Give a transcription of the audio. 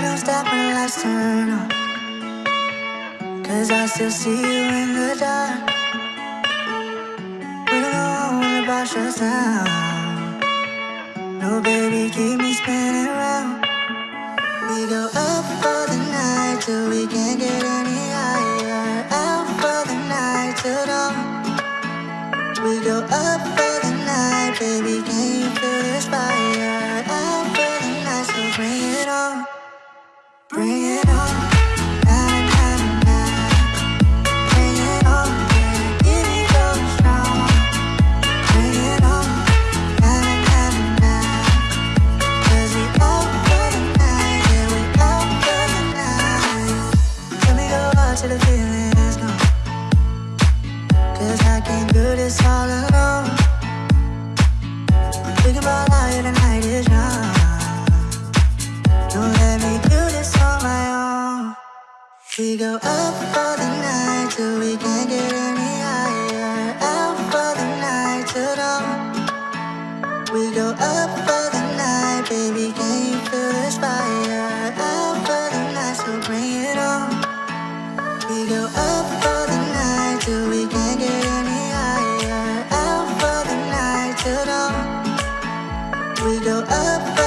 don't stop when the lights turn on. Cause I still see you in the dark. We don't know when the bar shuts down. No, baby, keep me spinning round. We go up for the night till we can't get any higher. Out for the night till dawn. We go up for the night, baby, can you feel this fire? Till the feeling is gone. Cause I can't do this all alone. We can ball out, yeah, the night is young. Don't let me do this on my own. We go up for the night till we can't get any higher. Out for the night till dawn. We go up for the night, baby. Can you feel this fire? we go up.